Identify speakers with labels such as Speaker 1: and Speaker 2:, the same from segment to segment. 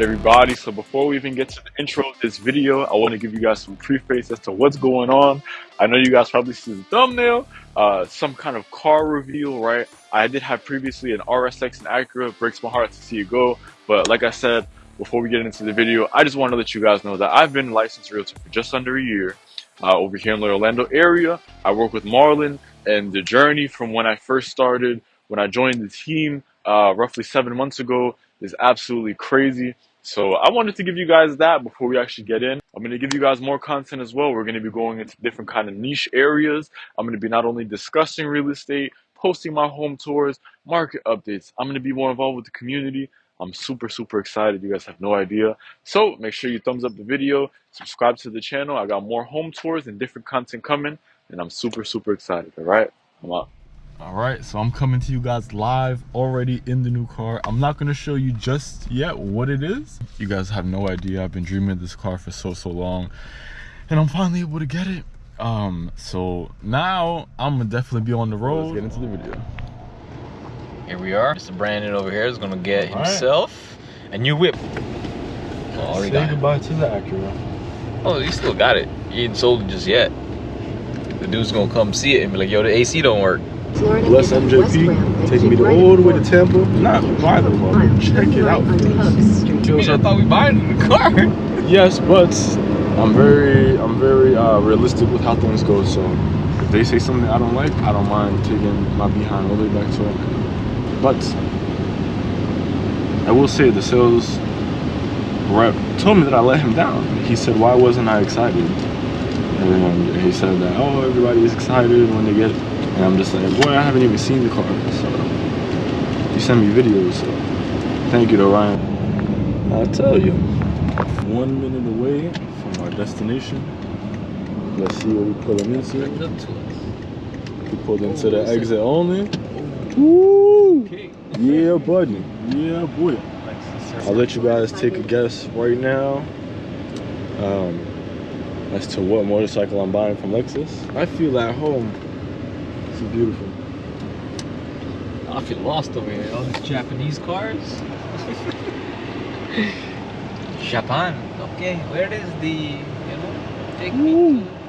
Speaker 1: right, everybody. So before we even get to the intro of this video, I want to give you guys some preface as to what's going on. I know you guys probably see the thumbnail, uh, some kind of car reveal, right? I did have previously an RSX and Acura. Breaks my heart to see it go. But like I said, before we get into the video, I just want to let you guys know that I've been licensed realtor for just under a year uh, over here in the Orlando area. I work with Marlon and the journey from when I first started, when I joined the team uh, roughly seven months ago is absolutely crazy. So I wanted to give you guys that before we actually get in. I'm going to give you guys more content as well. We're going to be going into different kind of niche areas. I'm going to be not only discussing real estate, posting my home tours, market updates. I'm going to be more involved with the community. I'm super, super excited. You guys have no idea. So make sure you thumbs up the video, subscribe to the channel. I got more home tours and different content coming, and I'm super, super excited. All right, I'm out all right so i'm coming to you guys live already in the new car. I'm not going to show you just yet what it is. You guys have no idea. I've been dreaming of this car for so so long and i'm finally able to get it. Um so now i'm gonna definitely be on the road. let's get into the video.
Speaker 2: Here we are. Mr brandon over here is gonna get All himself right. a new whip.
Speaker 1: Oh, say goodbye to the acura.
Speaker 2: Oh he still got it. He ain't sold it just yet. The dude's gonna come see it and be like yo the ac don't work
Speaker 1: Florida Bless MJP, taking me to all the way to Tampa. Not buy the car, check it out.
Speaker 2: I thought we buy it in the car.
Speaker 1: Yes, but I'm very, I'm very uh, realistic with how things go. So if they say something I don't like, I don't mind taking my behind all the way back to it. But I will say the sales rep told me that I let him down. He said, why wasn't I excited? And he said that, oh, everybody is excited when they get and I'm just like, boy, I haven't even seen the car. So you send me videos. So thank you to Ryan. I'll tell you, one minute away from our destination. Let's see what we pulling into. We pulled into the exit only. Woo! Yeah, buddy. Yeah, boy. I'll let you guys take a guess right now um, as to what motorcycle I'm buying from Lexus. I feel at home is beautiful.
Speaker 2: I feel lost over here. All these Japanese cars. Japan. Okay, where is the, you know, take Ooh. me to.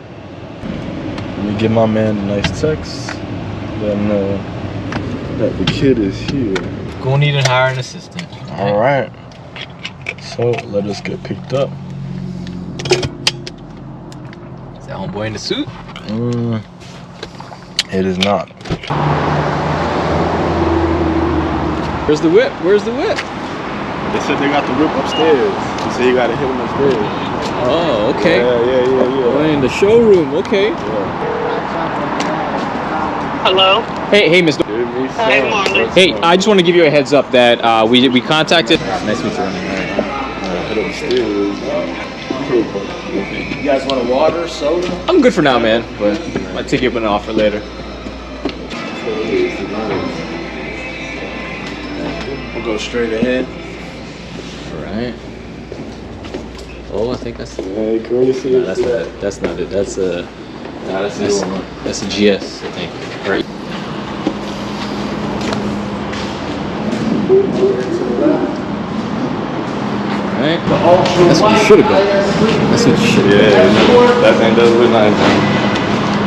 Speaker 1: Let me give my man a nice text. Let him know that the kid is here.
Speaker 2: Gonna need to hire an assistant.
Speaker 1: All right. So let us get picked up.
Speaker 2: Is that homeboy in the suit?
Speaker 1: Mm. It is not.
Speaker 2: Where's the whip? Where's the whip?
Speaker 1: They said they got the whip upstairs. They said you gotta hit them upstairs.
Speaker 2: Oh, okay.
Speaker 1: Yeah, yeah, yeah, yeah.
Speaker 2: Oh, in the showroom, okay.
Speaker 1: Yeah.
Speaker 3: Hello.
Speaker 2: Hey, hey, Mr.
Speaker 3: Hey, Marley.
Speaker 2: Hey, I just want to give you a heads up that uh, we we contacted. Nice to meet you.
Speaker 1: Head upstairs. You guys want a water, soda?
Speaker 2: I'm good for now, man. But might take you up an offer later.
Speaker 1: We'll go straight ahead.
Speaker 2: All right. Oh, I think that's.
Speaker 1: Hey, courtesy.
Speaker 2: No, that's not. That's not it. That's a.
Speaker 1: Uh, nah, that's,
Speaker 2: that's, that's a GS, I think. Right. Right? That's what you should have done. That's what you should have
Speaker 1: yeah. That thing does look nice.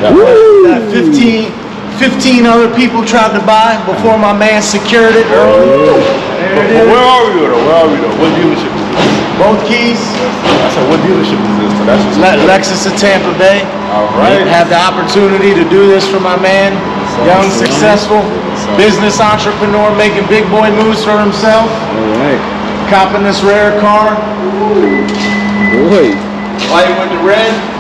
Speaker 4: That 15, 15 other people tried to buy before my man secured it early.
Speaker 1: Where are we though? Where are we though? What dealership is this?
Speaker 4: Both keys.
Speaker 1: I said, what dealership is this? But that's
Speaker 4: Le Lexus of Tampa Bay.
Speaker 1: All right.
Speaker 4: Have the opportunity to do this for my man. Young, successful business entrepreneur making big boy moves for himself.
Speaker 1: All right
Speaker 4: copping this rare car.
Speaker 2: Boy.
Speaker 4: Why you went to red?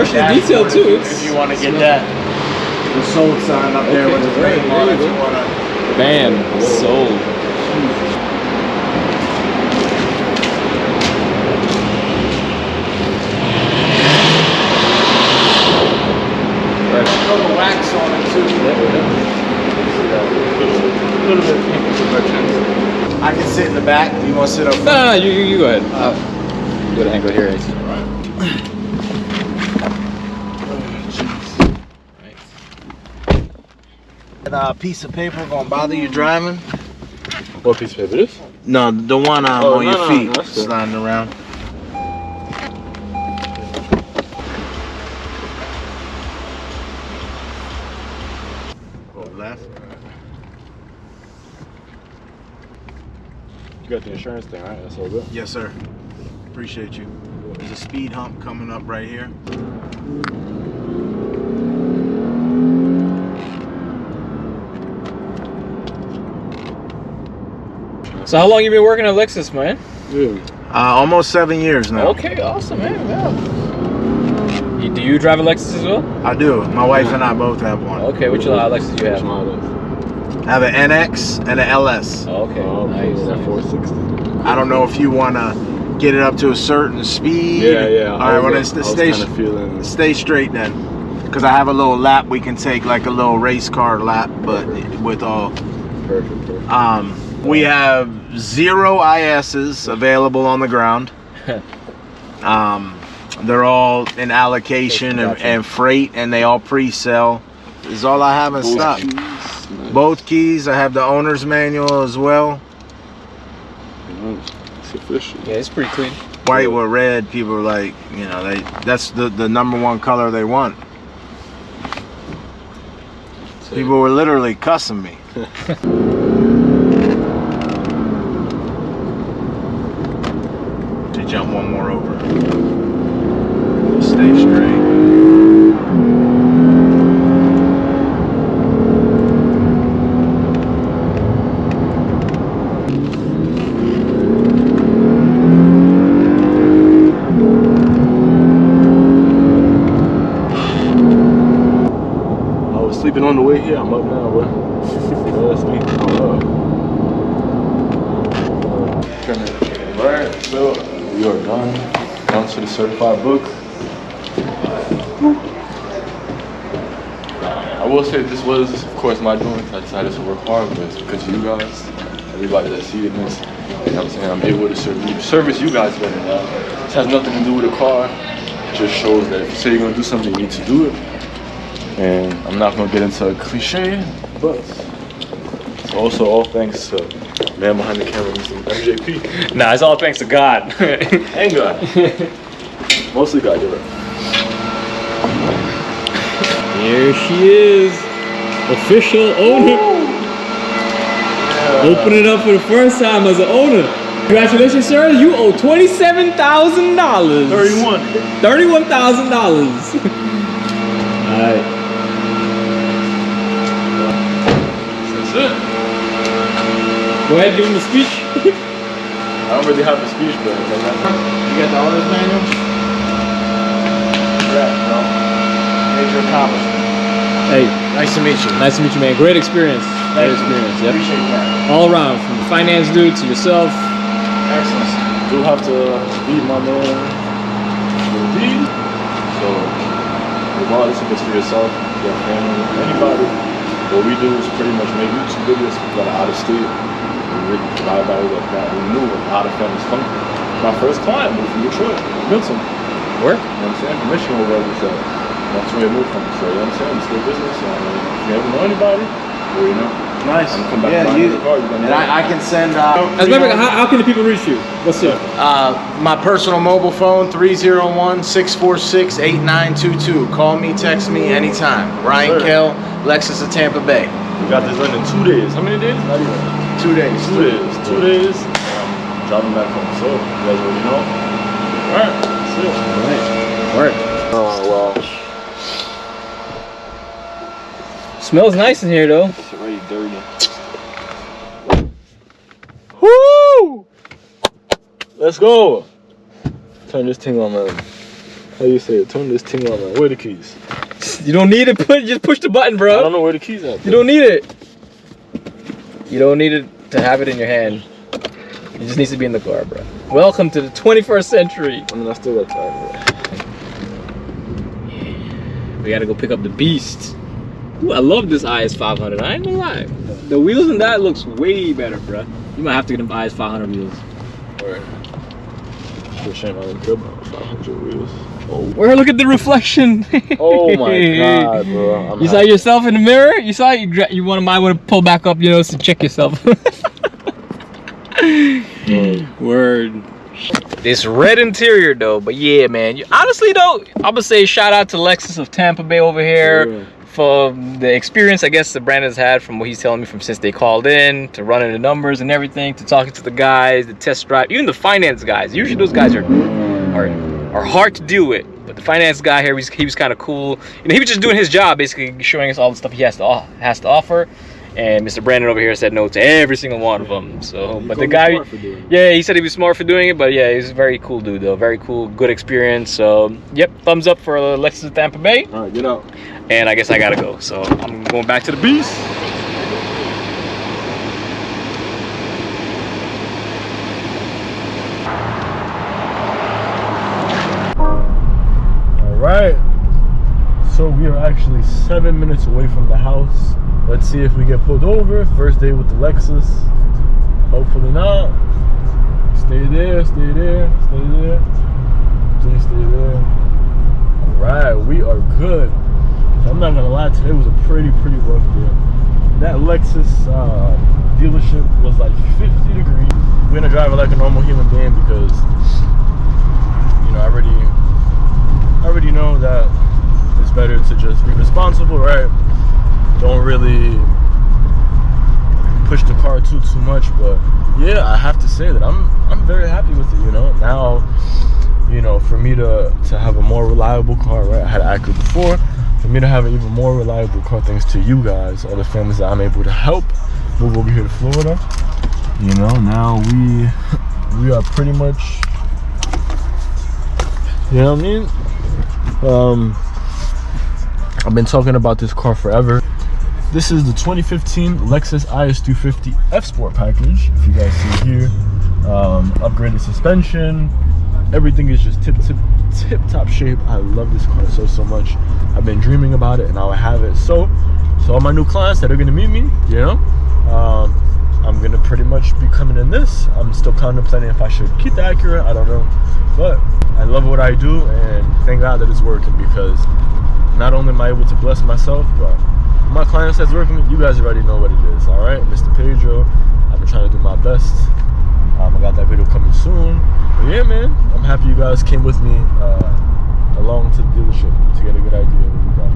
Speaker 2: And, de fresh and detailed too.
Speaker 4: If you want to get that, the sold sign up there with the ring.
Speaker 2: Bam, sold.
Speaker 4: wax on it too. A little bit I can sit in the back? You want to sit up?
Speaker 2: No, no, no, you, you, you go ahead. Uh, go to angle here. AC.
Speaker 4: That uh, piece of paper gonna bother you driving?
Speaker 1: What piece of paper this?
Speaker 4: No, the one um,
Speaker 1: Oh,
Speaker 4: on
Speaker 1: no,
Speaker 4: your feet
Speaker 1: no,
Speaker 4: sliding around. Go left.
Speaker 1: You got the insurance thing, right? That's all good.
Speaker 4: Yes, sir. Appreciate you. There's a speed hump coming up right here.
Speaker 2: So how long you been working at Lexus, man?
Speaker 1: Yeah.
Speaker 4: Uh, almost seven years now.
Speaker 2: Okay, awesome, man. Yeah. You, do you drive a Lexus as well?
Speaker 4: I do. My wife and I both have one.
Speaker 2: Okay, which uh, Lexus do you
Speaker 1: Which
Speaker 2: have?
Speaker 1: model?
Speaker 4: I have an NX and an LS.
Speaker 2: Okay,
Speaker 1: Oh,
Speaker 2: nice.
Speaker 1: that
Speaker 2: nice.
Speaker 1: 460.
Speaker 4: I don't know if you want to get it up to a certain speed.
Speaker 1: Yeah, yeah.
Speaker 4: All right, well, then st- stay,
Speaker 1: feeling.
Speaker 4: stay straight then. Because I have a little lap we can take, like a little race car lap, but with all.
Speaker 1: Perfect, perfect.
Speaker 4: Um, we have zero ISs available on the ground. um, they're all in allocation and, and freight, and they all pre-sell. Is all I have in stock. Both keys. I have the owner's manual as well.
Speaker 1: It's official.
Speaker 2: Yeah, it's pretty clean.
Speaker 4: White with red. People are like, you know, they that's the the number one color they want. People were literally cussing me. to jump one more over. Stay straight.
Speaker 1: I was sleeping on the way here. I'm up now, bro. That's me. I'm up. Turn it right. So we are done. Down to the certified book. I will say this was, of course, my doing. I decided to work hard, but it's because of you guys, everybody that's seeing this. You know what I'm saying? I'm able to serve, service you guys better now. This has nothing to do with a car. It just shows that if you say you're gonna do something, you need to do it. And I'm not gonna get into a cliche, but it's also all thanks to man behind the camera, Mr. MJP.
Speaker 2: Nah, it's all thanks to God.
Speaker 1: And God. Mostly God, you're.
Speaker 2: Here she is, official owner. Opening up for the first time as an owner. Congratulations, sir. You owe twenty-seven thousand dollars.
Speaker 1: 31.
Speaker 2: Thirty-one thousand dollars. All right.
Speaker 1: That's it.
Speaker 2: Go ahead, give him the speech.
Speaker 1: I don't really have a speech, but
Speaker 4: You got the owner's manual?
Speaker 1: Congrats, bro.
Speaker 4: Major accomplishment.
Speaker 2: hey,
Speaker 4: Nice to meet you.
Speaker 2: nice to meet you, man. Great experience. Great experience. Yep.
Speaker 4: Appreciate that.
Speaker 2: All around, from the finance dude to yourself.
Speaker 4: Excellent.
Speaker 1: You do have to beat my man, Lil D. So, regardless if it's for yourself, your family, anybody, what we do is pretty much make YouTube videos that are out of state. We really drive by like that. We knew how the family's from. My first client moved from Detroit, Milton.
Speaker 2: Work.
Speaker 1: You know what I'm saying? From Michigan or wherever it's at. That's where I moved from. So, you know what I'm saying? It's good business. So, I if you ever know anybody, well, you know.
Speaker 4: Nice.
Speaker 1: I'm come back
Speaker 4: yeah, you,
Speaker 1: car,
Speaker 4: and. I, I can send. Uh,
Speaker 2: As a matter of how, how can the people reach you? What's up?
Speaker 4: Uh, my personal mobile phone 301-646-8922. Call me, text me anytime. Ryan
Speaker 1: Sir.
Speaker 4: Kell, Lexus of Tampa Bay.
Speaker 1: We got this done in two days. How many days? Not even.
Speaker 4: Two days.
Speaker 1: Two days. Two days. Um, driving back home. So, you guys already know. Alright, that's it.
Speaker 2: Work.
Speaker 1: Oh, well.
Speaker 2: Smells nice in here though.
Speaker 1: It's already dirty.
Speaker 2: Woo!
Speaker 1: Let's go. Turn this thing on, man. How you say it? Turn this thing on, man. Where are the keys?
Speaker 2: You don't need to put. Just push the button, bro.
Speaker 1: I don't know where the keys at.
Speaker 2: You don't need it. You don't need it to have it in your hand. It just needs to be in the car, bro. Welcome to the 21st century.
Speaker 1: I mean, I still got time,
Speaker 2: We gotta go pick up the beast. Ooh, I love this IS 500. I ain't gonna lie. The wheels in that looks way better, bro. You might have to get him buy his 500 wheels.
Speaker 5: Or for shame I didn't care 500 wheels. Oh,
Speaker 2: Where? Look at the reflection.
Speaker 5: oh my god, bro. I'm
Speaker 2: You saw yourself in the mirror. You saw it? you. You want to might want to pull back up, you know, to check yourself. Mm. Word. This red interior though, but yeah, man. You, honestly though, I'm gonna say shout out to Lexus of Tampa Bay over here for the experience I guess the brand has had from what he's telling me from since they called in to running the numbers and everything to talking to the guys, the test drive, even the finance guys. Usually those guys are are are hard to deal with. But the finance guy here, he was kind of cool. You know, he was just doing his job, basically showing us all the stuff he has to has to offer. And Mr. Brandon over here said no to every single one of them. So, but the guy, yeah, he said he was smart for doing it. But yeah, he's a very cool dude, though. Very cool, good experience. So, yep, thumbs up for Lexus of Tampa Bay.
Speaker 5: All right, get out.
Speaker 2: And I guess I gotta go. So I'm going back to the beast.
Speaker 1: All right. So we are actually seven minutes away from the house. Let's see if we get pulled over. First day with the Lexus. Hopefully not. Stay there, stay there, stay there. Please stay there. All right, we are good. I'm not gonna lie, today was a pretty, pretty rough day. That Lexus uh, dealership was like 50 degrees. We're gonna drive it like a normal human being because, you know, I already I already know that it's better to just be responsible, right? Don't really push the car too too much, but yeah, I have to say that I'm I'm very happy with it. You know, now, you know, for me to to have a more reliable car, right? I had Acura before. For me to have an even more reliable car, thanks to you guys, all the families that I'm able to help move over here to Florida. You know, now we we are pretty much, you know what I mean? Um, I've been talking about this car forever. This is the 2015 Lexus IS250 F Sport package. If you guys see here, um, upgraded suspension, everything is just tip tip tip top shape. I love this car so so much. I've been dreaming about it, and now I have it. So, so all my new clients that are gonna meet me, you know, um, I'm gonna pretty much be coming in this. I'm still contemplating if I should keep the Acura. I don't know, but I love what I do, and thank God that it's working because not only am I able to bless myself, but my clients that's working with you guys already know what it is. All right, Mr. Pedro, I've been trying to do my best. Um, I got that video coming soon. But yeah, man, I'm happy you guys came with me uh, along to the dealership to get a good idea of what we got.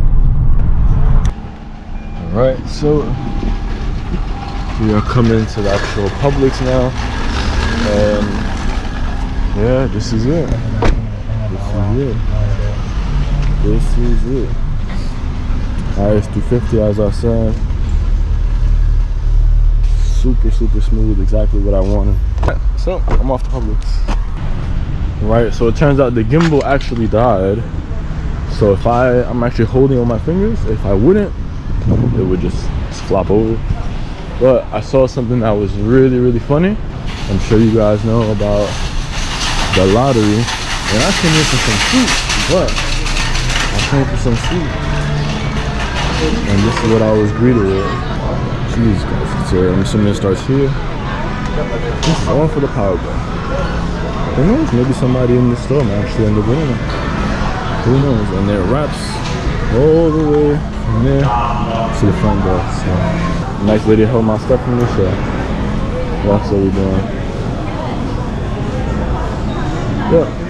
Speaker 1: All right, so we are coming to the actual Publix now, and yeah, this is it. This is it. This is it. IS250 as I said. Super, super smooth, exactly what I wanted. So I'm off to Publix. Right, so it turns out the gimbal actually died. So if I, I'm actually holding on my fingers, if I wouldn't, it would just flop over. But I saw something that was really, really funny. I'm sure you guys know about the lottery. And I came here for some fruit, but I came for some fruit. And this is what I was greeted with. Jeez, guys. So I'm assuming it starts here. This is all for the power. Who knows? Maybe somebody in the store might actually end up winning it. Who knows? And there wraps all the way from there to the front door. So, nice lady held my stuff from the show. That's what we doing. Yeah.